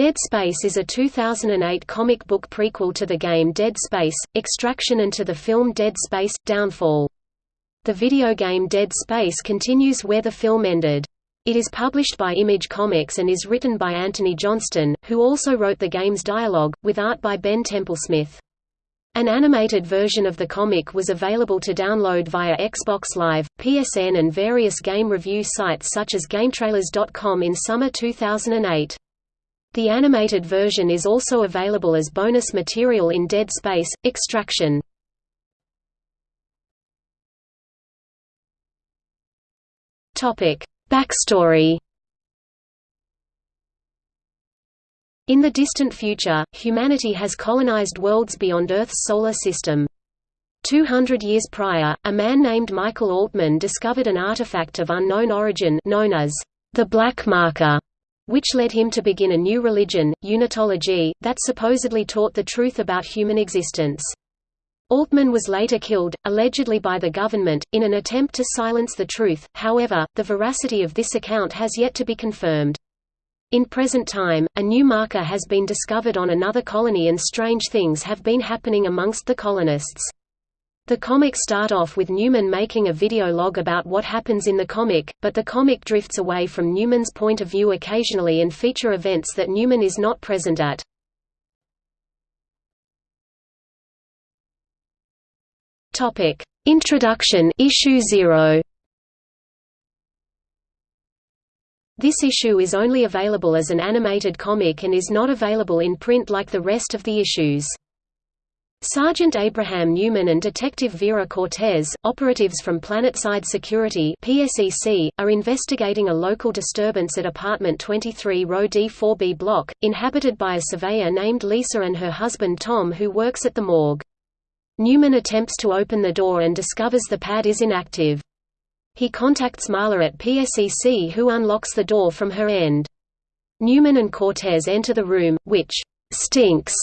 Dead Space is a 2008 comic book prequel to the game Dead Space, Extraction and to the film Dead Space, Downfall. The video game Dead Space continues where the film ended. It is published by Image Comics and is written by Anthony Johnston, who also wrote the game's dialogue, with art by Ben Templesmith. An animated version of the comic was available to download via Xbox Live, PSN and various game review sites such as GameTrailers.com in summer 2008. The animated version is also available as bonus material in Dead Space – Extraction. Backstory In the distant future, humanity has colonized worlds beyond Earth's solar system. Two hundred years prior, a man named Michael Altman discovered an artifact of unknown origin known as the Black Marker which led him to begin a new religion, Unitology, that supposedly taught the truth about human existence. Altman was later killed, allegedly by the government, in an attempt to silence the truth, however, the veracity of this account has yet to be confirmed. In present time, a new marker has been discovered on another colony and strange things have been happening amongst the colonists. The comics start off with Newman making a video log about what happens in the comic, but the comic drifts away from Newman's point of view occasionally and feature events that Newman is not present at. Topic: Introduction Issue 0. This issue is only available as an animated comic and is not available in print like the rest of the issues. Sergeant Abraham Newman and Detective Vera Cortez, operatives from Planetside Security PSEC, are investigating a local disturbance at apartment 23 Row D4B block, inhabited by a surveyor named Lisa and her husband Tom who works at the morgue. Newman attempts to open the door and discovers the pad is inactive. He contacts Marla at PSEC who unlocks the door from her end. Newman and Cortez enter the room, which stinks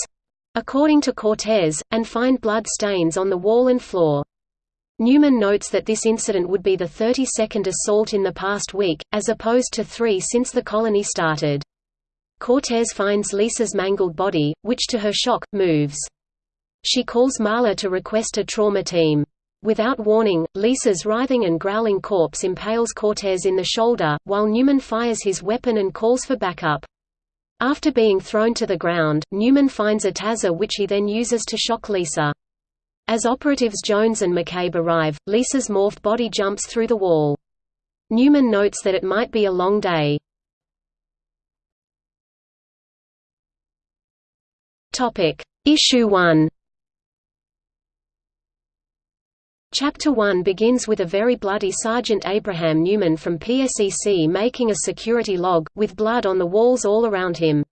according to Cortez, and find blood stains on the wall and floor. Newman notes that this incident would be the 32nd assault in the past week, as opposed to three since the colony started. Cortez finds Lisa's mangled body, which to her shock, moves. She calls Marla to request a trauma team. Without warning, Lisa's writhing and growling corpse impales Cortez in the shoulder, while Newman fires his weapon and calls for backup. After being thrown to the ground, Newman finds a taser which he then uses to shock Lisa. As operatives Jones and McCabe arrive, Lisa's morphed body jumps through the wall. Newman notes that it might be a long day. Issue 1 Chapter 1 begins with a very bloody Sergeant Abraham Newman from PSEC making a security log, with blood on the walls all around him.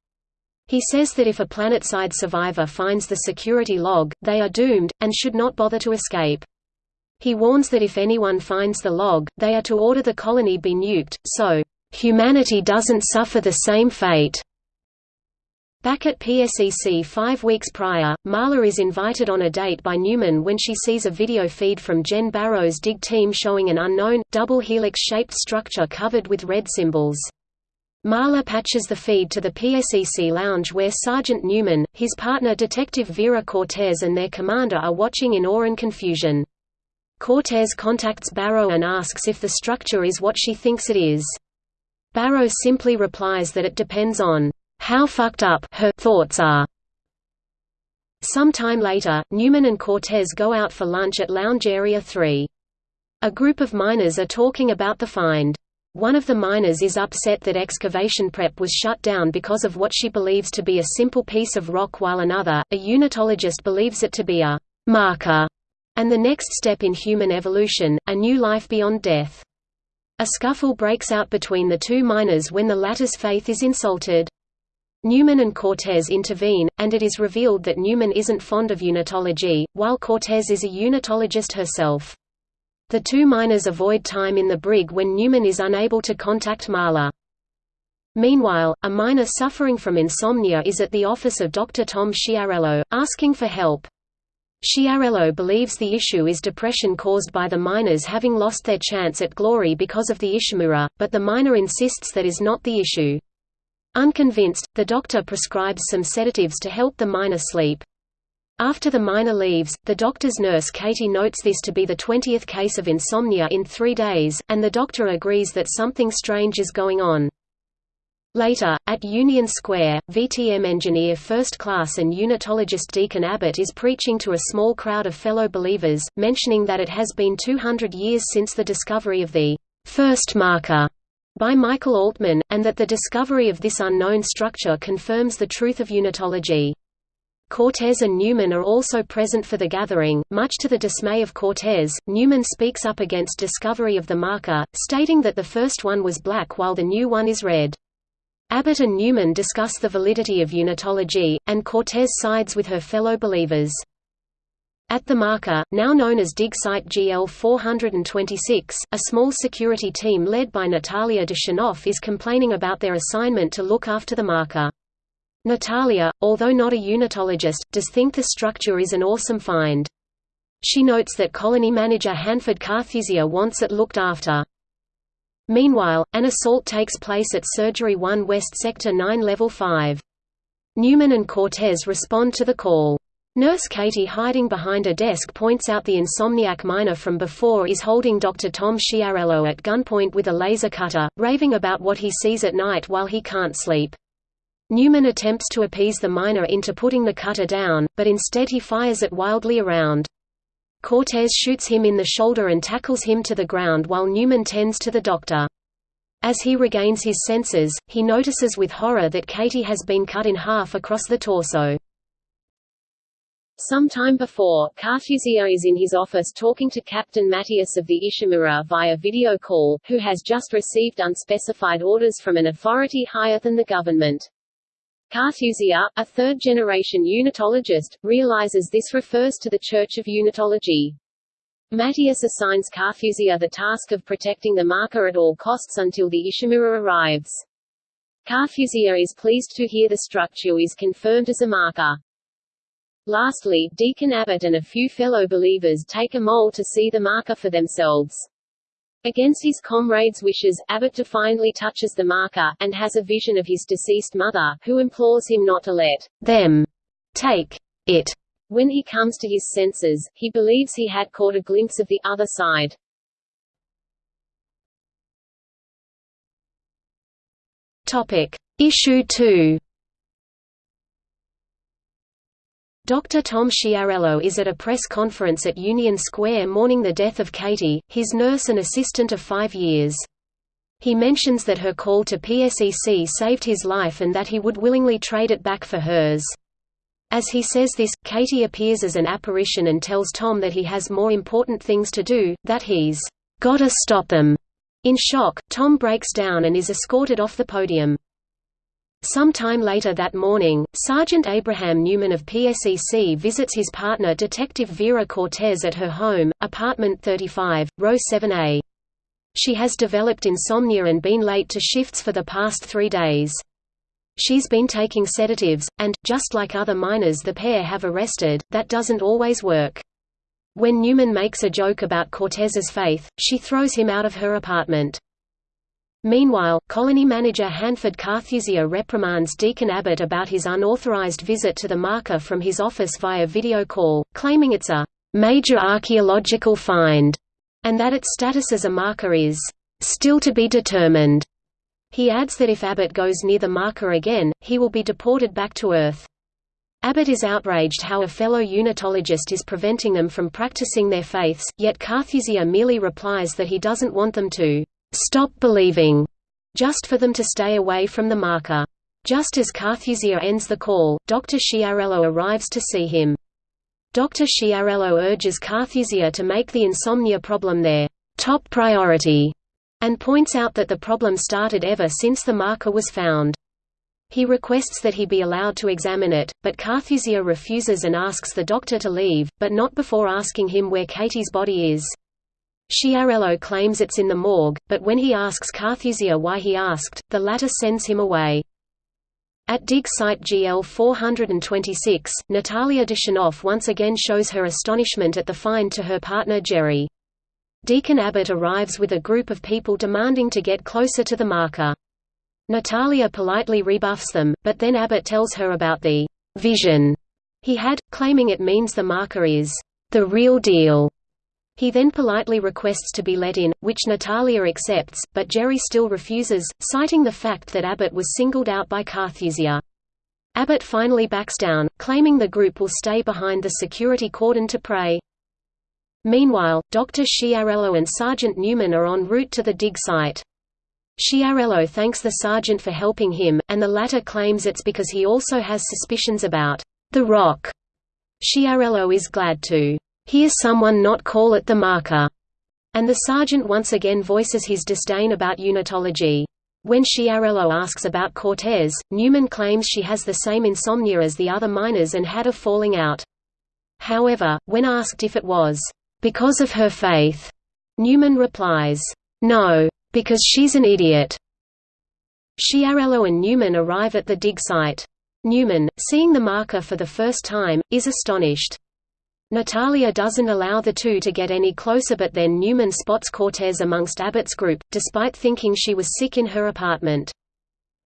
He says that if a planetside survivor finds the security log, they are doomed, and should not bother to escape. He warns that if anyone finds the log, they are to order the colony be nuked, so, "...humanity doesn't suffer the same fate." Back at PSEC five weeks prior, Marla is invited on a date by Newman when she sees a video feed from Jen Barrow's dig team showing an unknown, double helix-shaped structure covered with red symbols. Marla patches the feed to the PSEC lounge where Sergeant Newman, his partner Detective Vera Cortez and their commander are watching in awe and confusion. Cortez contacts Barrow and asks if the structure is what she thinks it is. Barrow simply replies that it depends on how fucked up her thoughts are. Some time later, Newman and Cortez go out for lunch at Lounge Area 3. A group of miners are talking about the find. One of the miners is upset that excavation prep was shut down because of what she believes to be a simple piece of rock while another, a unitologist believes it to be a marker, and the next step in human evolution, a new life beyond death. A scuffle breaks out between the two miners when the latter's faith is insulted. Newman and Cortez intervene, and it is revealed that Newman isn't fond of unitology, while Cortez is a unitologist herself. The two miners avoid time in the brig when Newman is unable to contact Marla. Meanwhile, a miner suffering from insomnia is at the office of Dr. Tom Sciarello, asking for help. Sciarello believes the issue is depression caused by the miners having lost their chance at glory because of the Ishimura, but the miner insists that is not the issue. Unconvinced, the doctor prescribes some sedatives to help the miner sleep. After the miner leaves, the doctor's nurse Katie notes this to be the 20th case of insomnia in three days, and the doctor agrees that something strange is going on. Later, at Union Square, VTM engineer First Class and unitologist Deacon Abbott is preaching to a small crowd of fellow believers, mentioning that it has been 200 years since the discovery of the first marker by Michael Altman, and that the discovery of this unknown structure confirms the truth of unitology. Cortez and Newman are also present for the gathering. Much to the dismay of Cortez, Newman speaks up against discovery of the marker, stating that the first one was black while the new one is red. Abbott and Newman discuss the validity of unitology, and Cortez sides with her fellow believers. At the marker, now known as dig site GL 426, a small security team led by Natalia Dushanoff is complaining about their assignment to look after the marker. Natalia, although not a unitologist, does think the structure is an awesome find. She notes that colony manager Hanford Carthusia wants it looked after. Meanwhile, an assault takes place at Surgery 1 West Sector 9 Level 5. Newman and Cortez respond to the call. Nurse Katie hiding behind a desk points out the insomniac miner from before is holding Dr. Tom Sciarello at gunpoint with a laser cutter, raving about what he sees at night while he can't sleep. Newman attempts to appease the miner into putting the cutter down, but instead he fires it wildly around. Cortez shoots him in the shoulder and tackles him to the ground while Newman tends to the doctor. As he regains his senses, he notices with horror that Katie has been cut in half across the torso. Some time before, Carthusia is in his office talking to Captain Matthias of the Ishimura via video call, who has just received unspecified orders from an authority higher than the government. Carthusia, a third-generation unitologist, realizes this refers to the Church of Unitology. Matthias assigns Carthusia the task of protecting the marker at all costs until the Ishimura arrives. Carthusia is pleased to hear the structure is confirmed as a marker. Lastly, Deacon Abbott and a few fellow believers take a mole to see the marker for themselves. Against his comrades' wishes, Abbott defiantly touches the marker, and has a vision of his deceased mother, who implores him not to let them take it. When he comes to his senses, he believes he had caught a glimpse of the other side. Topic. Issue 2 Dr. Tom Sciarello is at a press conference at Union Square mourning the death of Katie, his nurse and assistant of five years. He mentions that her call to PSEC saved his life and that he would willingly trade it back for hers. As he says this, Katie appears as an apparition and tells Tom that he has more important things to do, that he's gotta stop them. In shock, Tom breaks down and is escorted off the podium. Some time later that morning, Sergeant Abraham Newman of PSEC visits his partner Detective Vera Cortez at her home, apartment 35, row 7A. She has developed insomnia and been late to shifts for the past three days. She's been taking sedatives, and, just like other miners the pair have arrested, that doesn't always work. When Newman makes a joke about Cortez's faith, she throws him out of her apartment. Meanwhile, colony manager Hanford Carthusia reprimands Deacon Abbott about his unauthorized visit to the marker from his office via video call, claiming it's a major archaeological find, and that its status as a marker is still to be determined. He adds that if Abbott goes near the marker again, he will be deported back to Earth. Abbott is outraged how a fellow unitologist is preventing them from practicing their faiths, yet Carthusia merely replies that he doesn't want them to stop believing, just for them to stay away from the marker. Just as Carthusia ends the call, Dr. Sciarello arrives to see him. Dr. Sciarello urges Carthusia to make the insomnia problem their top priority, and points out that the problem started ever since the marker was found. He requests that he be allowed to examine it, but Carthusia refuses and asks the doctor to leave, but not before asking him where Katie's body is. Sciarello claims it's in the morgue, but when he asks Carthusia why he asked, the latter sends him away. At dig site GL 426, Natalia Dushanoff once again shows her astonishment at the find to her partner Jerry. Deacon Abbott arrives with a group of people demanding to get closer to the marker. Natalia politely rebuffs them, but then Abbott tells her about the vision he had, claiming it means the marker is the real deal. He then politely requests to be let in, which Natalia accepts, but Jerry still refuses, citing the fact that Abbott was singled out by Carthusia. Abbott finally backs down, claiming the group will stay behind the security cordon to pray. Meanwhile, Dr. Sciarello and Sergeant Newman are en route to the dig site. Sciarello thanks the sergeant for helping him, and the latter claims it's because he also has suspicions about the rock. Sciarello is glad to hear someone not call it the marker, and the sergeant once again voices his disdain about unitology. When Sciarello asks about Cortez, Newman claims she has the same insomnia as the other miners and had a falling out. However, when asked if it was because of her faith, Newman replies, no, because she's an idiot. Sciarello and Newman arrive at the dig site. Newman, seeing the marker for the first time, is astonished. Natalia doesn't allow the two to get any closer but then Newman spots Cortez amongst Abbott's group, despite thinking she was sick in her apartment.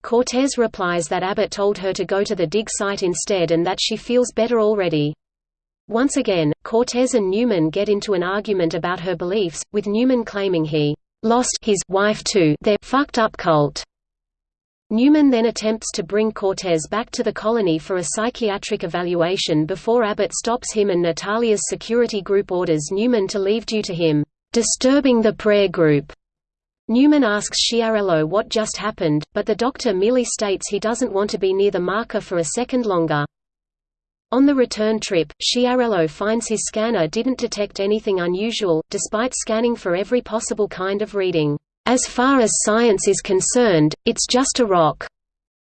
Cortez replies that Abbott told her to go to the dig site instead and that she feels better already. Once again, Cortez and Newman get into an argument about her beliefs, with Newman claiming he lost his wife to their fucked up cult. Newman then attempts to bring Cortez back to the colony for a psychiatric evaluation before Abbott stops him and Natalia's security group orders Newman to leave due to him disturbing the prayer group. Newman asks Sciarello what just happened, but the doctor merely states he doesn't want to be near the marker for a second longer. On the return trip, Sciarello finds his scanner didn't detect anything unusual, despite scanning for every possible kind of reading. As far as science is concerned, it's just a rock.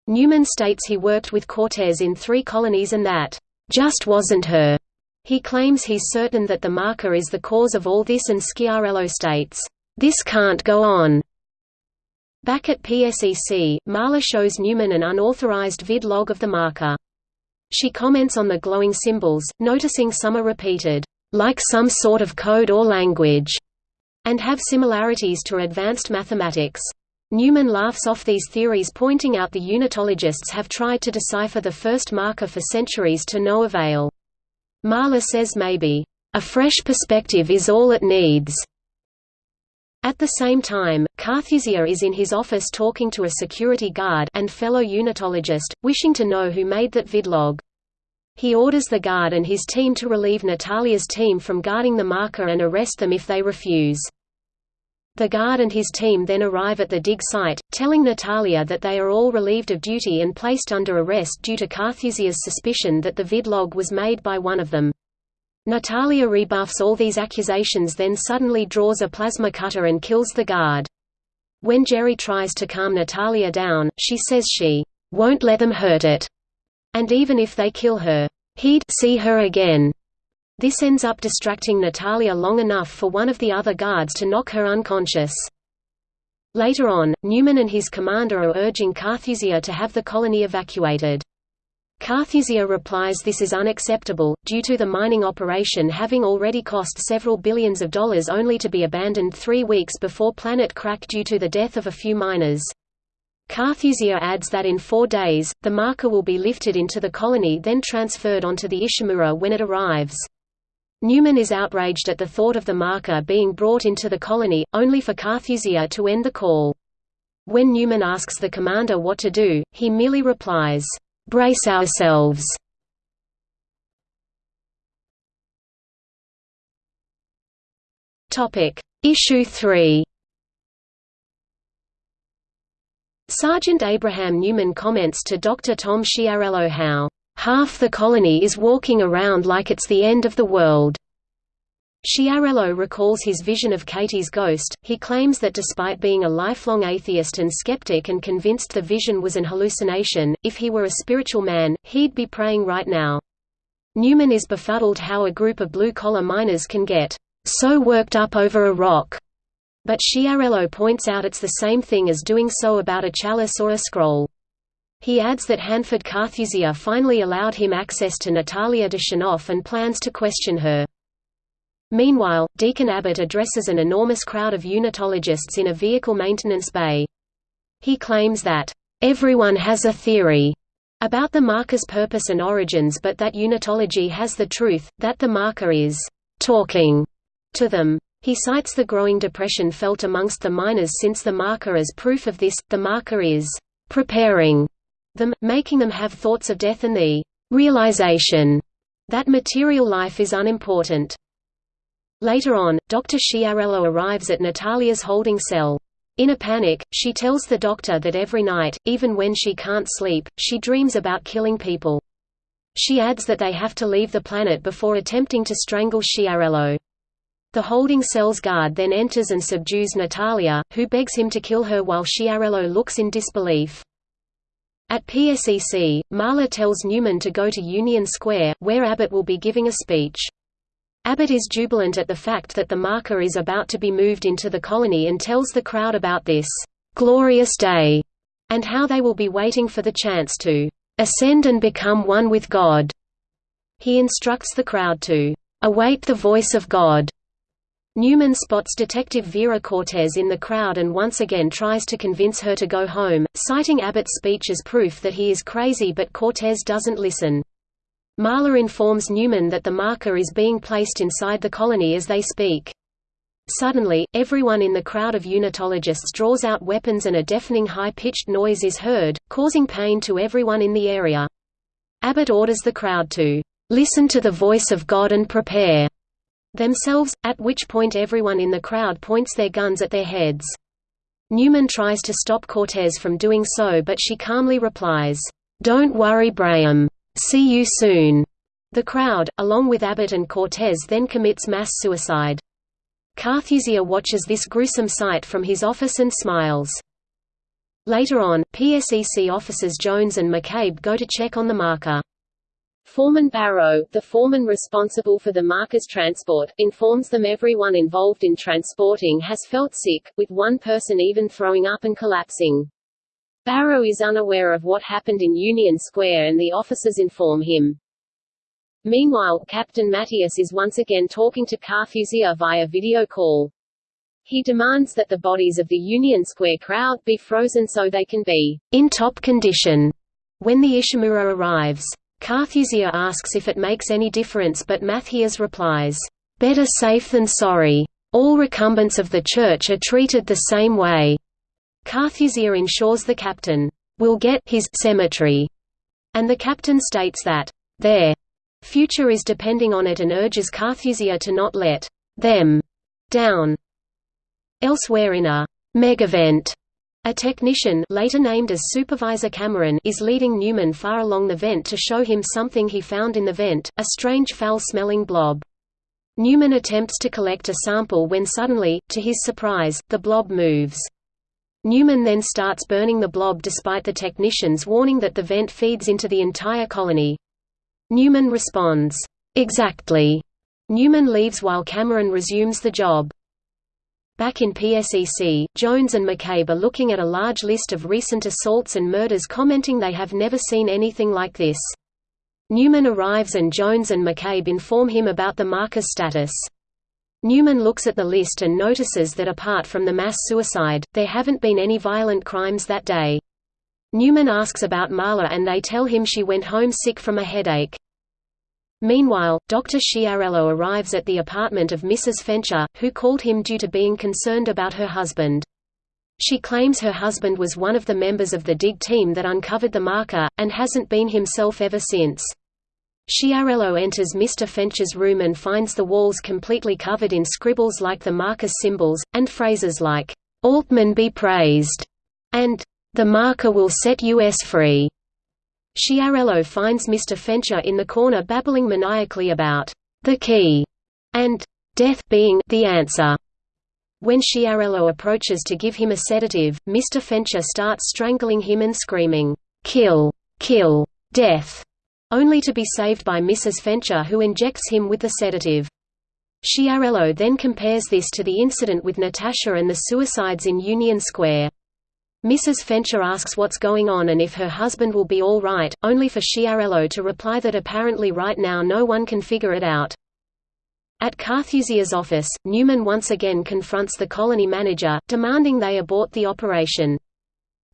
Newman states he worked with Cortez in three colonies and that, just wasn't her. He claims he's certain that the marker is the cause of all this and Sciarello states, this can't go on. Back at PSEC, Marla shows Newman an unauthorized vid log of the marker. She comments on the glowing symbols, noticing some are repeated, like some sort of code or language and have similarities to advanced mathematics. Newman laughs off these theories pointing out the unitologists have tried to decipher the first marker for centuries to no avail. Marla says maybe, "...a fresh perspective is all it needs." At the same time, Carthusia is in his office talking to a security guard and fellow unitologist, wishing to know who made that vidlog. He orders the guard and his team to relieve Natalia's team from guarding the marker and arrest them if they refuse. The guard and his team then arrive at the dig site, telling Natalia that they are all relieved of duty and placed under arrest due to Carthusia's suspicion that the vidlog was made by one of them. Natalia rebuffs all these accusations then suddenly draws a plasma cutter and kills the guard. When Jerry tries to calm Natalia down, she says she won't let them hurt it. And even if they kill her, he'd see her again. This ends up distracting Natalia long enough for one of the other guards to knock her unconscious. Later on, Newman and his commander are urging Carthusia to have the colony evacuated. Carthusia replies this is unacceptable, due to the mining operation having already cost several billions of dollars only to be abandoned three weeks before planet crack due to the death of a few miners. Carthusia adds that in four days, the marker will be lifted into the colony then transferred onto the Ishimura when it arrives. Newman is outraged at the thought of the marker being brought into the colony, only for Carthusia to end the call. When Newman asks the commander what to do, he merely replies, "'Brace ourselves'". Issue 3 Sergeant Abraham Newman comments to Dr. Tom Sciarello how, "...half the colony is walking around like it's the end of the world." Sciarello recalls his vision of Katie's ghost. He claims that despite being a lifelong atheist and skeptic and convinced the vision was an hallucination, if he were a spiritual man, he'd be praying right now. Newman is befuddled how a group of blue-collar miners can get so worked up over a rock but Sciarello points out it's the same thing as doing so about a chalice or a scroll. He adds that Hanford Carthusia finally allowed him access to Natalia Dushanoff and plans to question her. Meanwhile, Deacon Abbott addresses an enormous crowd of unitologists in a vehicle maintenance bay. He claims that, "...everyone has a theory." about the marker's purpose and origins but that unitology has the truth, that the marker is «talking» to them. He cites the growing depression felt amongst the miners since the marker as proof of this, the marker is «preparing» them, making them have thoughts of death and the «realization» that material life is unimportant. Later on, Dr. Sciarello arrives at Natalia's holding cell. In a panic, she tells the doctor that every night, even when she can't sleep, she dreams about killing people. She adds that they have to leave the planet before attempting to strangle Sciarello. The holding cell's guard then enters and subdues Natalia, who begs him to kill her while Sciarello looks in disbelief. At PSEC, Marla tells Newman to go to Union Square, where Abbott will be giving a speech. Abbott is jubilant at the fact that the marker is about to be moved into the colony and tells the crowd about this glorious day, and how they will be waiting for the chance to ascend and become one with God. He instructs the crowd to await the voice of God. Newman spots Detective Vera Cortez in the crowd and once again tries to convince her to go home, citing Abbott's speech as proof that he is crazy but Cortez doesn't listen. Marla informs Newman that the marker is being placed inside the colony as they speak. Suddenly, everyone in the crowd of unitologists draws out weapons and a deafening high-pitched noise is heard, causing pain to everyone in the area. Abbott orders the crowd to listen to the voice of God and prepare themselves, at which point everyone in the crowd points their guns at their heads. Newman tries to stop Cortez from doing so but she calmly replies, "'Don't worry Braham. See you soon. The crowd, along with Abbott and Cortez then commits mass suicide. Carthusia watches this gruesome sight from his office and smiles. Later on, PSEC officers Jones and McCabe go to check on the marker. Foreman Barrow, the foreman responsible for the marker's transport, informs them everyone involved in transporting has felt sick, with one person even throwing up and collapsing. Barrow is unaware of what happened in Union Square and the officers inform him. Meanwhile, Captain Matthias is once again talking to Carthusia via video call. He demands that the bodies of the Union Square crowd be frozen so they can be in top condition when the Ishimura arrives. Carthusia asks if it makes any difference but Matthias replies, "Better safe than sorry. All recumbents of the church are treated the same way." Carthusia ensures the captain will get his cemetery, and the captain states that their future is depending on it and urges Carthusia to not let them down. Elsewhere in a megavent, a technician later named as Supervisor Cameron is leading Newman far along the vent to show him something he found in the vent, a strange foul-smelling blob. Newman attempts to collect a sample when suddenly, to his surprise, the blob moves. Newman then starts burning the blob despite the technicians warning that the vent feeds into the entire colony. Newman responds, "'Exactly." Newman leaves while Cameron resumes the job. Back in PSEC, Jones and McCabe are looking at a large list of recent assaults and murders commenting they have never seen anything like this. Newman arrives and Jones and McCabe inform him about the marker's status. Newman looks at the list and notices that apart from the mass suicide, there haven't been any violent crimes that day. Newman asks about Marla and they tell him she went home sick from a headache. Meanwhile, Dr. Sciarello arrives at the apartment of Mrs. Fencher, who called him due to being concerned about her husband. She claims her husband was one of the members of the dig team that uncovered the marker, and hasn't been himself ever since. Sciarello enters Mr. Fencher's room and finds the walls completely covered in scribbles like the marker symbols, and phrases like, "'Altman be praised' and "'The marker will set US free'". Sciarello finds Mr. Fencher in the corner babbling maniacally about "'the key' and "'death being the answer'". When Sciarello approaches to give him a sedative, Mr. Fencher starts strangling him and screaming, "'Kill! Kill! Death!' only to be saved by Mrs. Fencher who injects him with the sedative. Sciarello then compares this to the incident with Natasha and the suicides in Union Square. Mrs. Fencher asks what's going on and if her husband will be all right, only for Sciarello to reply that apparently right now no one can figure it out. At Carthusia's office, Newman once again confronts the colony manager, demanding they abort the operation.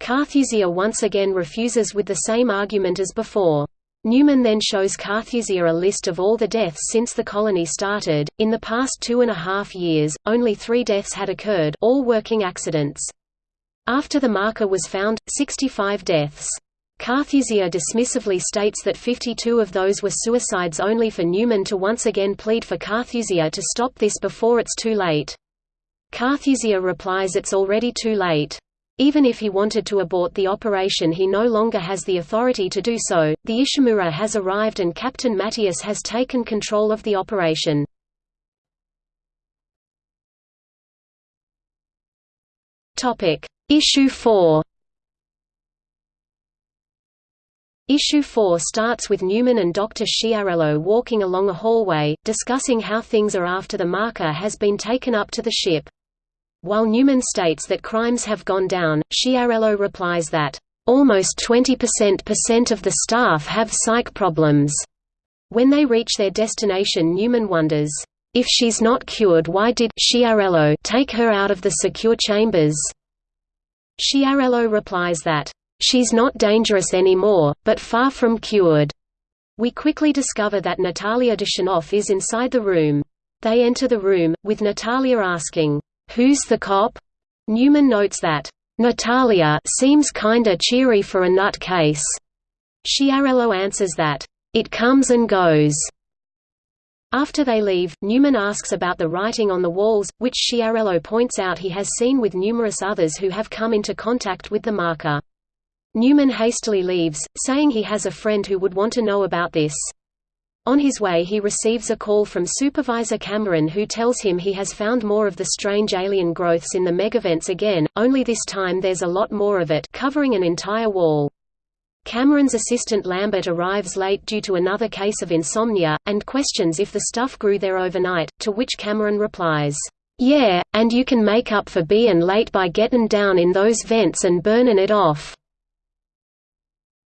Carthusia once again refuses with the same argument as before. Newman then shows Carthusia a list of all the deaths since the colony started. In the past two and a half years, only three deaths had occurred, all working accidents. After the marker was found, 65 deaths. Carthusia dismissively states that 52 of those were suicides only for Newman to once again plead for Carthusia to stop this before it's too late. Carthusia replies it's already too late. Even if he wanted to abort the operation he no longer has the authority to do so. The Ishimura has arrived and Captain Matthias has taken control of the operation. Issue 4 Issue 4 starts with Newman and Dr. Schiarello walking along a hallway, discussing how things are after the marker has been taken up to the ship. While Newman states that crimes have gone down, Schiarello replies that, "...almost 20% of the staff have psych problems." When they reach their destination Newman wonders, "...if she's not cured why did take her out of the secure chambers?" Sciarello replies that, She's not dangerous anymore, but far from cured. We quickly discover that Natalia Dushanoff is inside the room. They enter the room, with Natalia asking, Who's the cop? Newman notes that, Natalia seems kinda cheery for a nut case. Sciarello answers that, It comes and goes. After they leave, Newman asks about the writing on the walls, which Sciarello points out he has seen with numerous others who have come into contact with the marker. Newman hastily leaves, saying he has a friend who would want to know about this. On his way he receives a call from Supervisor Cameron who tells him he has found more of the strange alien growths in the megavents again, only this time there's a lot more of it covering an entire wall. Cameron's assistant Lambert arrives late due to another case of insomnia, and questions if the stuff grew there overnight, to which Cameron replies, "Yeah, and you can make up for bein' late by gettin' down in those vents and burnin' it off."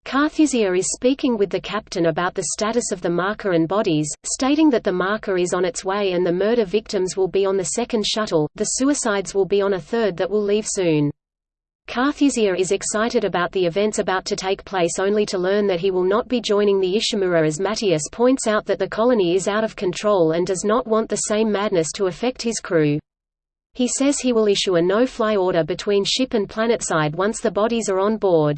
Carthusia is speaking with the captain about the status of the marker and bodies, stating that the marker is on its way and the murder victims will be on the second shuttle, the suicides will be on a third that will leave soon. Carthusia is excited about the events about to take place only to learn that he will not be joining the Ishimura as Matthias points out that the colony is out of control and does not want the same madness to affect his crew. He says he will issue a no-fly order between ship and planetside once the bodies are on board.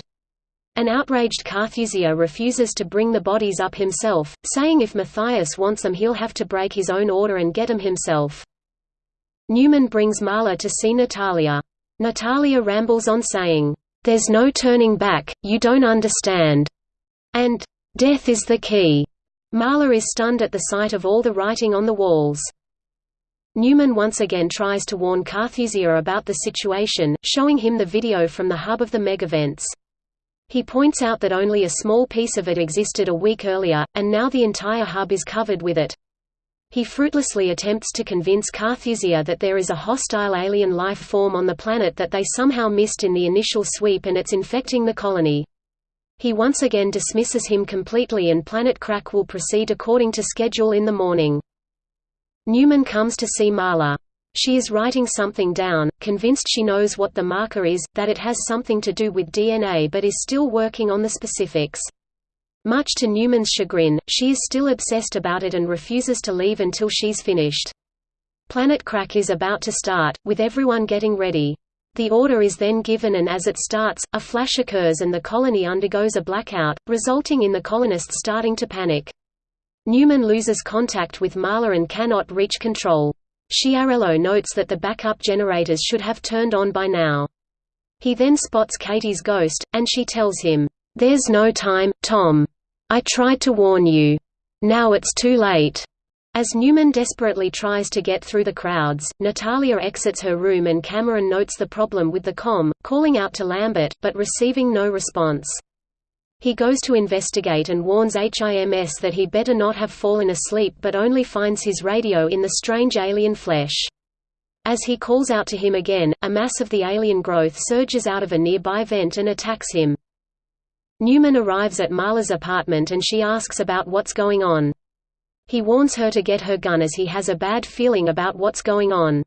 An outraged Carthusia refuses to bring the bodies up himself, saying if Matthias wants them he'll have to break his own order and get them himself. Newman brings Marla to see Natalia. Natalia rambles on saying, "'There's no turning back, you don't understand' and "'Death is the key'". Marla is stunned at the sight of all the writing on the walls. Newman once again tries to warn Carthusia about the situation, showing him the video from the hub of the megavents. He points out that only a small piece of it existed a week earlier, and now the entire hub is covered with it. He fruitlessly attempts to convince Carthusia that there is a hostile alien life form on the planet that they somehow missed in the initial sweep and it's infecting the colony. He once again dismisses him completely and Planet Crack will proceed according to schedule in the morning. Newman comes to see Marla. She is writing something down, convinced she knows what the marker is, that it has something to do with DNA but is still working on the specifics. Much to Newman's chagrin, she is still obsessed about it and refuses to leave until she's finished. Planet Crack is about to start, with everyone getting ready. The order is then given and as it starts, a flash occurs and the colony undergoes a blackout, resulting in the colonists starting to panic. Newman loses contact with Marla and cannot reach control. Sciarello notes that the backup generators should have turned on by now. He then spots Katie's ghost, and she tells him, "'There's no time, Tom. I tried to warn you. Now it's too late.'" As Newman desperately tries to get through the crowds, Natalia exits her room and Cameron notes the problem with the com, calling out to Lambert, but receiving no response. He goes to investigate and warns HIMS that he better not have fallen asleep but only finds his radio in the strange alien flesh. As he calls out to him again, a mass of the alien growth surges out of a nearby vent and attacks him. Newman arrives at Marla's apartment and she asks about what's going on. He warns her to get her gun as he has a bad feeling about what's going on.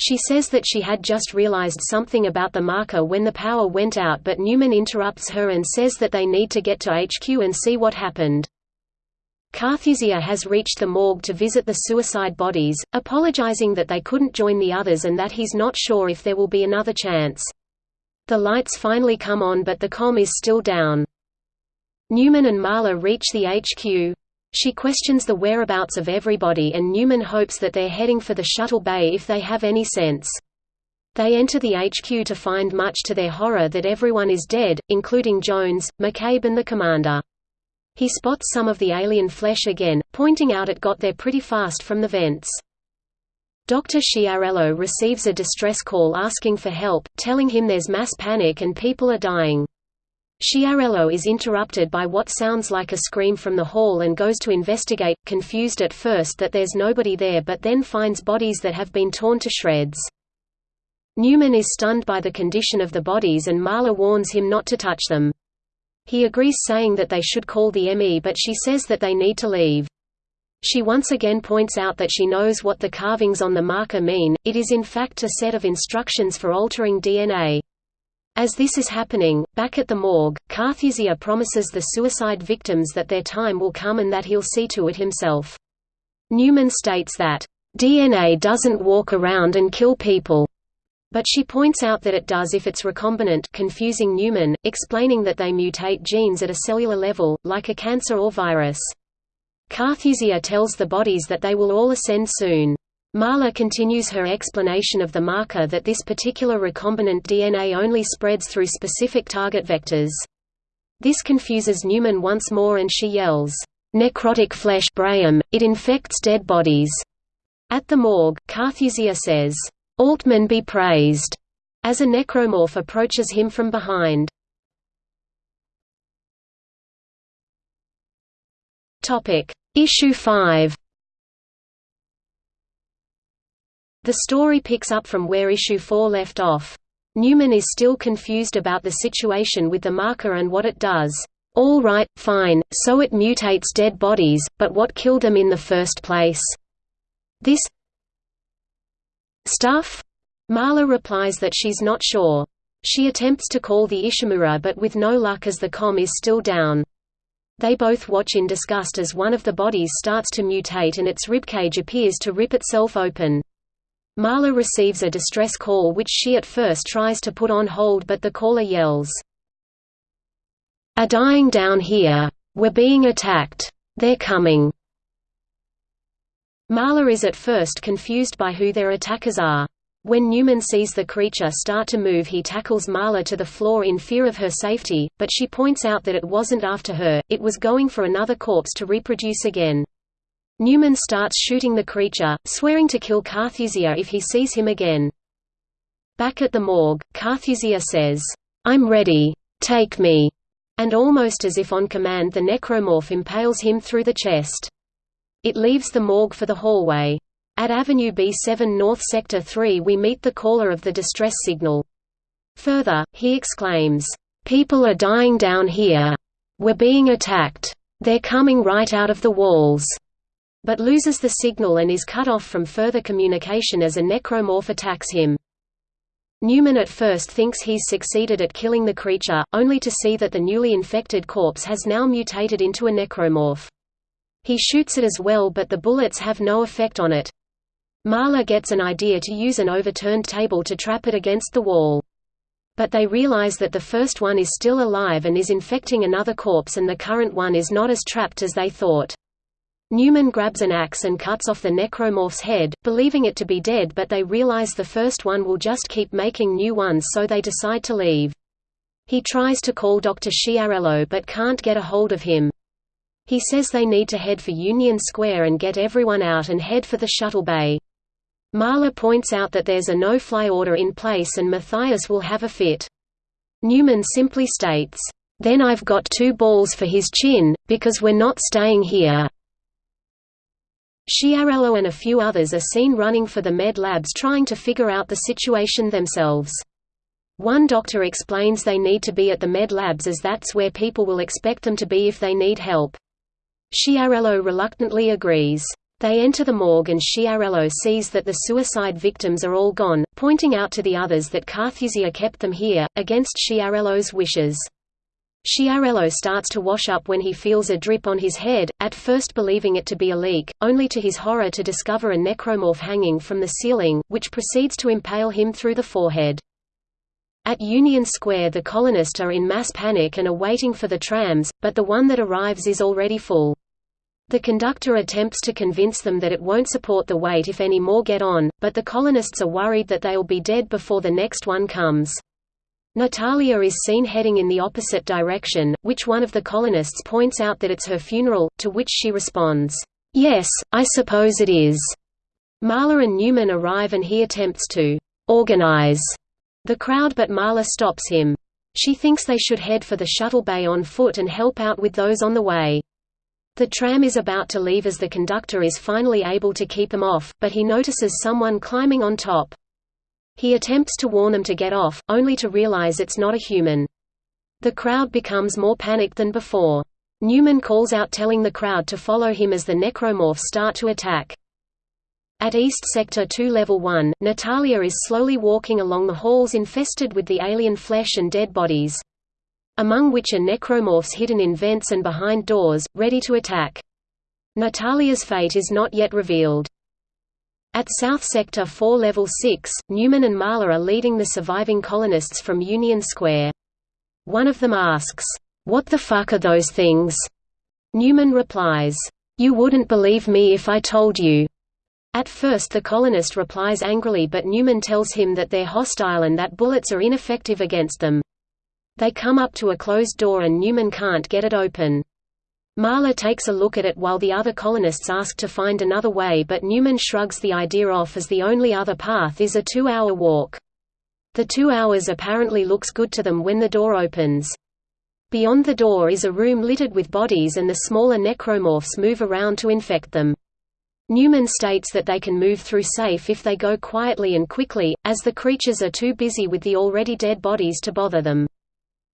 She says that she had just realized something about the marker when the power went out but Newman interrupts her and says that they need to get to HQ and see what happened. Carthusia has reached the morgue to visit the suicide bodies, apologizing that they couldn't join the others and that he's not sure if there will be another chance. The lights finally come on but the com is still down. Newman and Marla reach the HQ. She questions the whereabouts of everybody and Newman hopes that they're heading for the shuttle bay if they have any sense. They enter the HQ to find much to their horror that everyone is dead, including Jones, McCabe and the commander. He spots some of the alien flesh again, pointing out it got there pretty fast from the vents. Dr. Sciarello receives a distress call asking for help, telling him there's mass panic and people are dying. Sciarello is interrupted by what sounds like a scream from the hall and goes to investigate, confused at first that there's nobody there but then finds bodies that have been torn to shreds. Newman is stunned by the condition of the bodies and Marla warns him not to touch them. He agrees saying that they should call the ME but she says that they need to leave. She once again points out that she knows what the carvings on the marker mean, it is in fact a set of instructions for altering DNA. As this is happening, back at the morgue, Carthusia promises the suicide victims that their time will come and that he'll see to it himself. Newman states that, "...DNA doesn't walk around and kill people." But she points out that it does if it's recombinant confusing Newman, explaining that they mutate genes at a cellular level, like a cancer or virus. Carthusia tells the bodies that they will all ascend soon. Marla continues her explanation of the marker that this particular recombinant DNA only spreads through specific target vectors. This confuses Newman once more and she yells, "'Necrotic flesh Braham, it infects dead bodies." At the morgue, Carthusia says, "'Altman be praised' as a necromorph approaches him from behind. Issue 5 The story picks up from where issue 4 left off. Newman is still confused about the situation with the marker and what it does. All right, fine, so it mutates dead bodies, but what killed them in the first place? This stuff? Marla replies that she's not sure. She attempts to call the Ishimura but with no luck as the com is still down. They both watch in disgust as one of the bodies starts to mutate and its ribcage appears to rip itself open. Marla receives a distress call which she at first tries to put on hold but the caller yells, "Are dying down here. We're being attacked. They're coming." Marla is at first confused by who their attackers are. When Newman sees the creature start to move he tackles Marla to the floor in fear of her safety, but she points out that it wasn't after her, it was going for another corpse to reproduce again. Newman starts shooting the creature, swearing to kill Carthusia if he sees him again. Back at the morgue, Carthusia says, "'I'm ready. Take me." And almost as if on command the necromorph impales him through the chest. It leaves the morgue for the hallway. At Avenue B7 North Sector 3 we meet the caller of the distress signal. Further, he exclaims, "'People are dying down here. We're being attacked. They're coming right out of the walls." but loses the signal and is cut off from further communication as a necromorph attacks him. Newman at first thinks he's succeeded at killing the creature, only to see that the newly infected corpse has now mutated into a necromorph. He shoots it as well but the bullets have no effect on it. Marla gets an idea to use an overturned table to trap it against the wall. But they realize that the first one is still alive and is infecting another corpse and the current one is not as trapped as they thought. Newman grabs an axe and cuts off the necromorph's head, believing it to be dead but they realize the first one will just keep making new ones so they decide to leave. He tries to call Dr. Sciarello but can't get a hold of him. He says they need to head for Union Square and get everyone out and head for the shuttle bay. Marla points out that there's a no-fly order in place and Matthias will have a fit. Newman simply states, "'Then I've got two balls for his chin, because we're not staying here.' Sciarello and a few others are seen running for the med labs trying to figure out the situation themselves. One doctor explains they need to be at the med labs as that's where people will expect them to be if they need help. Sciarello reluctantly agrees. They enter the morgue and Sciarello sees that the suicide victims are all gone, pointing out to the others that Carthusia kept them here, against Sciarello's wishes. Sciarello starts to wash up when he feels a drip on his head, at first believing it to be a leak, only to his horror to discover a necromorph hanging from the ceiling, which proceeds to impale him through the forehead. At Union Square the colonists are in mass panic and are waiting for the trams, but the one that arrives is already full. The conductor attempts to convince them that it won't support the weight if any more get on, but the colonists are worried that they'll be dead before the next one comes. Natalia is seen heading in the opposite direction, which one of the colonists points out that it's her funeral, to which she responds, "'Yes, I suppose it is." Marla and Newman arrive and he attempts to "'organize' the crowd but Marla stops him. She thinks they should head for the shuttle bay on foot and help out with those on the way. The tram is about to leave as the conductor is finally able to keep them off, but he notices someone climbing on top. He attempts to warn them to get off, only to realize it's not a human. The crowd becomes more panicked than before. Newman calls out telling the crowd to follow him as the necromorphs start to attack. At East Sector 2 Level 1, Natalia is slowly walking along the halls infested with the alien flesh and dead bodies among which are necromorphs hidden in vents and behind doors, ready to attack. Natalia's fate is not yet revealed. At South Sector 4 Level 6, Newman and Marla are leading the surviving colonists from Union Square. One of them asks, "'What the fuck are those things?' Newman replies, "'You wouldn't believe me if I told you.' At first the colonist replies angrily but Newman tells him that they're hostile and that bullets are ineffective against them. They come up to a closed door and Newman can't get it open. Marla takes a look at it while the other colonists ask to find another way but Newman shrugs the idea off as the only other path is a two-hour walk. The two hours apparently looks good to them when the door opens. Beyond the door is a room littered with bodies and the smaller necromorphs move around to infect them. Newman states that they can move through safe if they go quietly and quickly, as the creatures are too busy with the already dead bodies to bother them.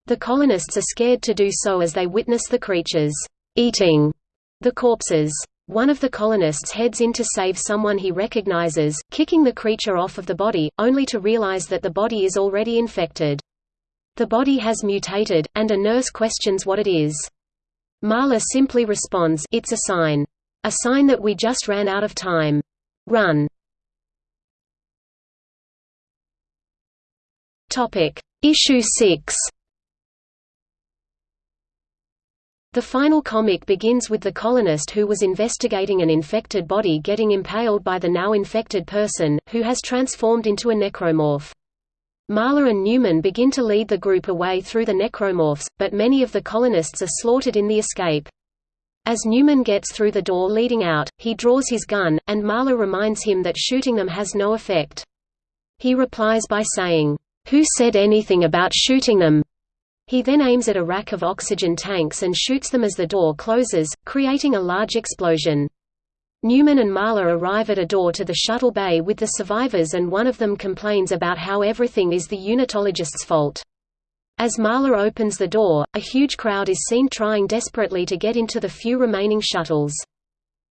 The colonists are scared to do so as they witness the creatures eating the corpses. One of the colonists heads in to save someone he recognizes, kicking the creature off of the body, only to realize that the body is already infected. The body has mutated, and a nurse questions what it is. Marla simply responds, it's a sign. A sign that we just ran out of time. Run. Issue 6 The final comic begins with the colonist who was investigating an infected body getting impaled by the now infected person, who has transformed into a necromorph. Marla and Newman begin to lead the group away through the necromorphs, but many of the colonists are slaughtered in the escape. As Newman gets through the door leading out, he draws his gun, and Marla reminds him that shooting them has no effect. He replies by saying, "'Who said anything about shooting them? He then aims at a rack of oxygen tanks and shoots them as the door closes, creating a large explosion. Newman and Marla arrive at a door to the shuttle bay with the survivors and one of them complains about how everything is the unitologist's fault. As Marla opens the door, a huge crowd is seen trying desperately to get into the few remaining shuttles.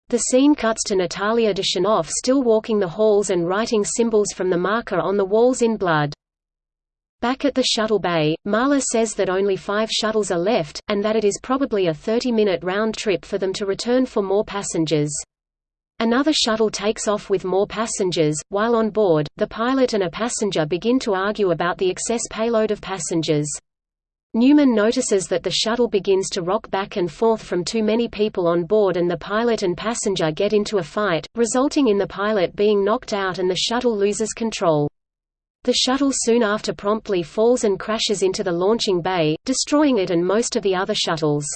The scene cuts to Natalia Dushanoff still walking the halls and writing symbols from the marker on the walls in blood. Back at the shuttle bay, Marla says that only five shuttles are left, and that it is probably a 30-minute round trip for them to return for more passengers. Another shuttle takes off with more passengers. While on board, the pilot and a passenger begin to argue about the excess payload of passengers. Newman notices that the shuttle begins to rock back and forth from too many people on board and the pilot and passenger get into a fight, resulting in the pilot being knocked out and the shuttle loses control. The shuttle soon after promptly falls and crashes into the launching bay, destroying it and most of the other shuttles.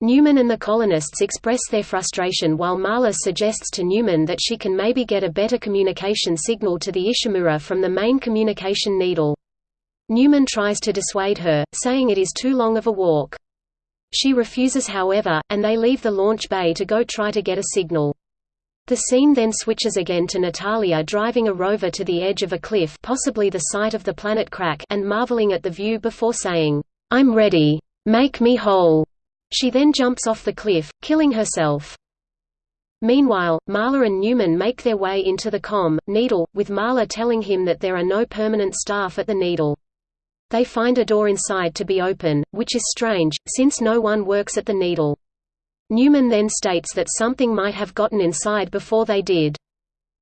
Newman and the colonists express their frustration while Marla suggests to Newman that she can maybe get a better communication signal to the Ishimura from the main communication needle. Newman tries to dissuade her, saying it is too long of a walk. She refuses however, and they leave the launch bay to go try to get a signal. The scene then switches again to Natalia driving a rover to the edge of a cliff possibly the site of the planet crack and marveling at the view before saying, "'I'm ready. Make me whole." She then jumps off the cliff, killing herself. Meanwhile, Marla and Newman make their way into the com. Needle, with Marla telling him that there are no permanent staff at the Needle. They find a door inside to be open, which is strange, since no one works at the Needle. Newman then states that something might have gotten inside before they did.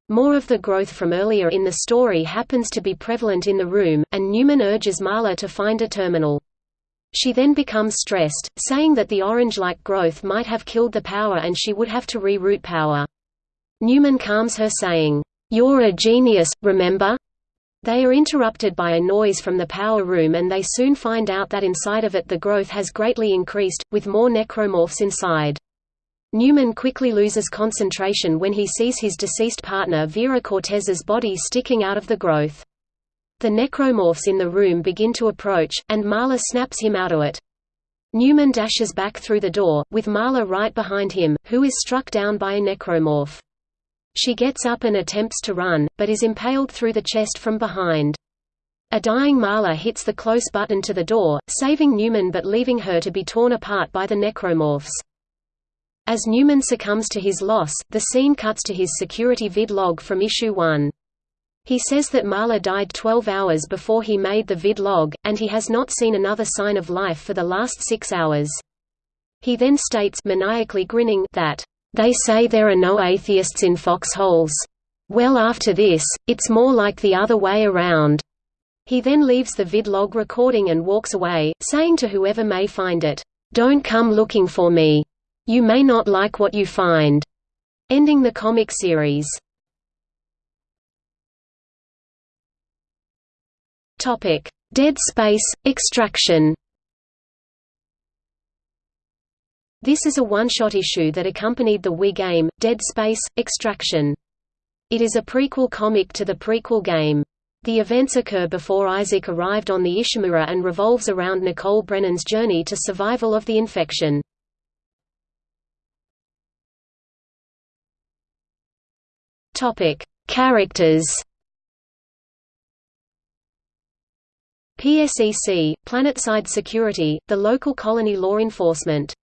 More of the growth from earlier in the story happens to be prevalent in the room, and Newman urges Marla to find a terminal. She then becomes stressed, saying that the orange-like growth might have killed the power and she would have to reroute power. Newman calms her saying, "'You're a genius, remember?' They are interrupted by a noise from the power room and they soon find out that inside of it the growth has greatly increased, with more necromorphs inside. Newman quickly loses concentration when he sees his deceased partner Vera Cortez's body sticking out of the growth. The necromorphs in the room begin to approach, and Marla snaps him out of it. Newman dashes back through the door, with Marla right behind him, who is struck down by a necromorph. She gets up and attempts to run, but is impaled through the chest from behind. A dying Marla hits the close button to the door, saving Newman but leaving her to be torn apart by the necromorphs. As Newman succumbs to his loss, the scene cuts to his security vid log from issue 1. He says that Marla died 12 hours before he made the vid log, and he has not seen another sign of life for the last six hours. He then states maniacally grinning that, "...they say there are no atheists in foxholes. Well after this, it's more like the other way around." He then leaves the vidlog recording and walks away, saying to whoever may find it, "Don't come looking for me. You may not like what you find. Ending the comic series. Dead Space Extraction. This is a one-shot issue that accompanied the Wii game, Dead Space Extraction. It is a prequel comic to the prequel game. The events occur before Isaac arrived on the Ishimura and revolves around Nicole Brennan's journey to survival of the infection. Topic: Characters. PSEC, Planetside Security, the local colony law enforcement.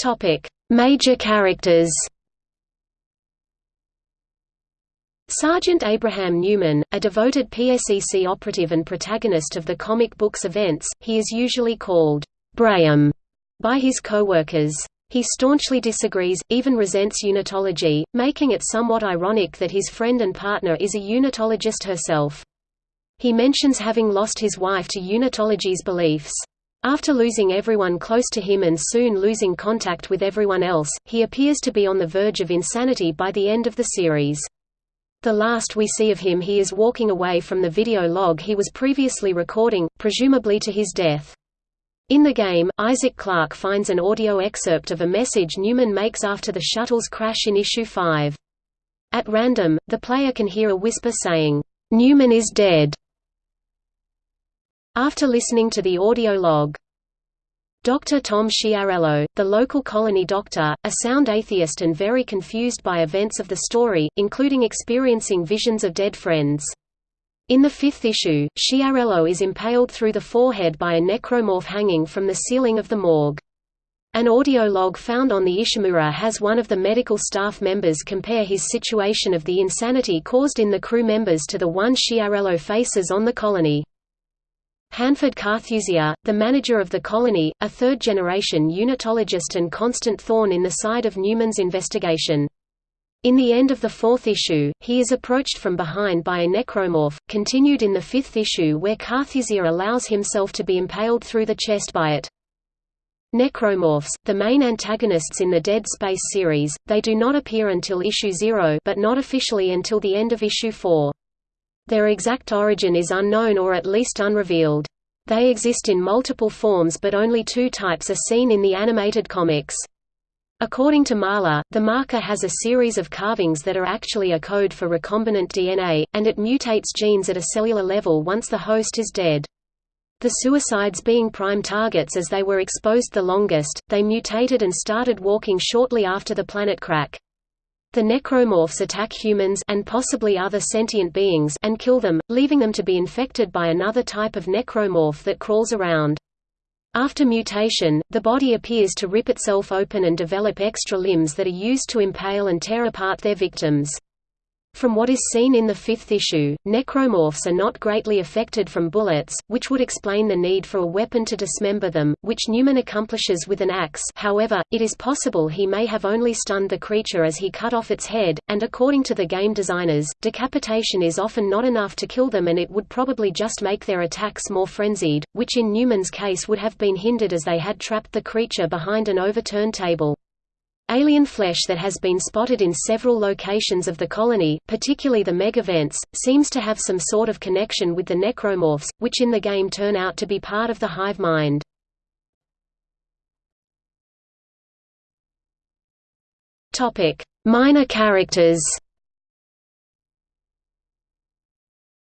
Topic: Major characters. Sergeant Abraham Newman, a devoted PSEC operative and protagonist of the comic books events, he is usually called Braham by his co-workers. He staunchly disagrees, even resents unitology, making it somewhat ironic that his friend and partner is a unitologist herself. He mentions having lost his wife to unitology's beliefs. After losing everyone close to him and soon losing contact with everyone else, he appears to be on the verge of insanity by the end of the series. The last we see of him he is walking away from the video log he was previously recording, presumably to his death. In the game, Isaac Clarke finds an audio excerpt of a message Newman makes after the shuttle's crash in Issue 5. At random, the player can hear a whisper saying, "'Newman is dead' after listening to the audio log. Dr. Tom Sciarello, the local colony doctor, a sound atheist and very confused by events of the story, including experiencing visions of dead friends. In the fifth issue, Sciarello is impaled through the forehead by a necromorph hanging from the ceiling of the morgue. An audio log found on the Ishimura has one of the medical staff members compare his situation of the insanity caused in the crew members to the one Sciarello faces on the colony. Hanford Carthusia, the manager of the colony, a third-generation unitologist and constant thorn in the side of Newman's investigation. In the end of the fourth issue, he is approached from behind by a necromorph, continued in the fifth issue where Carthusia allows himself to be impaled through the chest by it. Necromorphs, the main antagonists in the Dead Space series, they do not appear until issue 0 but not officially until the end of issue 4. Their exact origin is unknown or at least unrevealed. They exist in multiple forms but only two types are seen in the animated comics. According to Marla, the marker has a series of carvings that are actually a code for recombinant DNA, and it mutates genes at a cellular level once the host is dead. The suicides being prime targets as they were exposed the longest, they mutated and started walking shortly after the planet crack. The necromorphs attack humans and possibly other sentient beings and kill them, leaving them to be infected by another type of necromorph that crawls around. After mutation, the body appears to rip itself open and develop extra limbs that are used to impale and tear apart their victims. From what is seen in the fifth issue, necromorphs are not greatly affected from bullets, which would explain the need for a weapon to dismember them, which Newman accomplishes with an axe however, it is possible he may have only stunned the creature as he cut off its head, and according to the game designers, decapitation is often not enough to kill them and it would probably just make their attacks more frenzied, which in Newman's case would have been hindered as they had trapped the creature behind an overturned table. Alien flesh that has been spotted in several locations of the colony, particularly the megavents, seems to have some sort of connection with the necromorphs, which in the game turn out to be part of the hive mind. Minor characters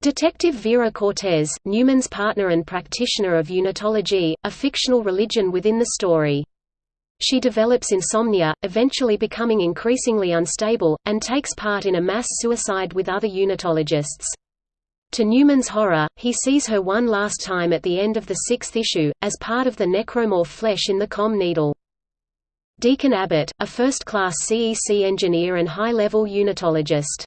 Detective Vera Cortez, Newman's partner and practitioner of unitology, a fictional religion within the story. She develops insomnia, eventually becoming increasingly unstable, and takes part in a mass suicide with other unitologists. To Newman's horror, he sees her one last time at the end of the sixth issue, as part of the necromorph flesh in the com needle. Deacon Abbott, a first-class CEC engineer and high-level unitologist.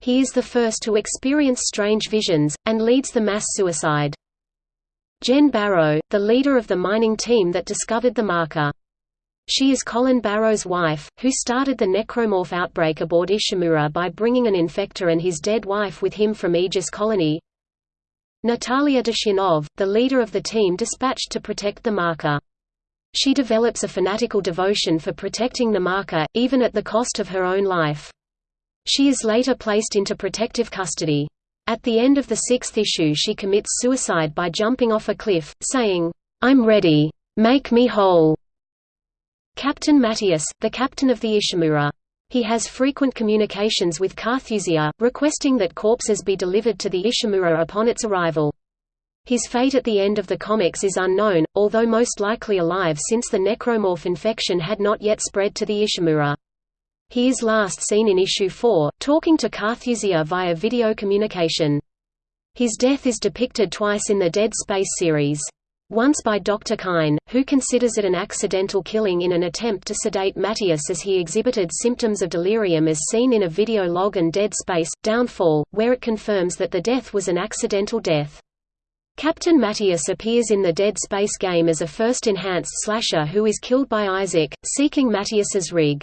He is the first to experience strange visions, and leads the mass suicide. Jen Barrow, the leader of the mining team that discovered the marker. She is Colin Barrow's wife, who started the necromorph outbreak aboard Ishimura by bringing an infector and his dead wife with him from Aegis Colony. Natalia Dushinov, the leader of the team dispatched to protect the marker. She develops a fanatical devotion for protecting the marker, even at the cost of her own life. She is later placed into protective custody. At the end of the sixth issue she commits suicide by jumping off a cliff, saying, "'I'm ready. Make me whole.' Captain Mathius, the captain of the Ishimura. He has frequent communications with Carthusia, requesting that corpses be delivered to the Ishimura upon its arrival. His fate at the end of the comics is unknown, although most likely alive since the necromorph infection had not yet spread to the Ishimura. He is last seen in issue 4, talking to Carthusia via video communication. His death is depicted twice in the Dead Space series. Once by Dr. Kyne, who considers it an accidental killing in an attempt to sedate Mathius as he exhibited symptoms of delirium as seen in a video log and Dead Space, Downfall, where it confirms that the death was an accidental death. Captain Mathius appears in the Dead Space game as a first enhanced slasher who is killed by Isaac, seeking Mathius's rig.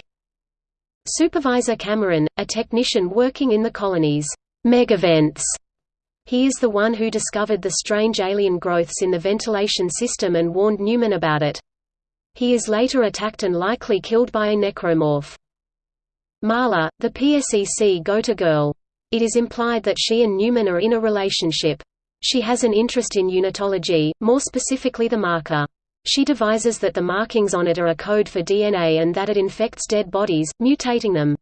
Supervisor Cameron, a technician working in the colony's megavents, he is the one who discovered the strange alien growths in the ventilation system and warned Newman about it. He is later attacked and likely killed by a necromorph. Marla, the PSEC go-to girl. It is implied that she and Newman are in a relationship. She has an interest in unitology, more specifically the marker. She devises that the markings on it are a code for DNA and that it infects dead bodies, mutating them.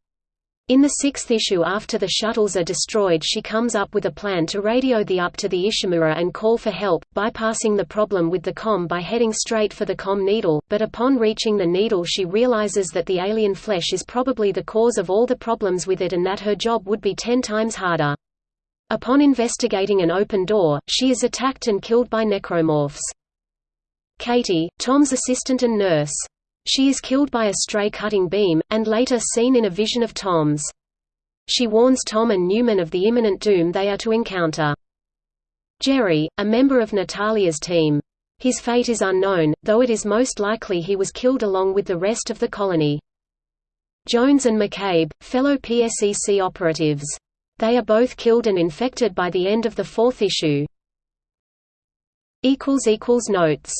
In the sixth issue after the shuttles are destroyed she comes up with a plan to radio the up to the Ishimura and call for help, bypassing the problem with the com by heading straight for the com needle, but upon reaching the needle she realizes that the alien flesh is probably the cause of all the problems with it and that her job would be ten times harder. Upon investigating an open door, she is attacked and killed by necromorphs. Katie, Tom's assistant and nurse, she is killed by a stray cutting beam, and later seen in a vision of Tom's. She warns Tom and Newman of the imminent doom they are to encounter. Jerry, a member of Natalia's team. His fate is unknown, though it is most likely he was killed along with the rest of the colony. Jones and McCabe, fellow PSEC operatives. They are both killed and infected by the end of the fourth issue. Notes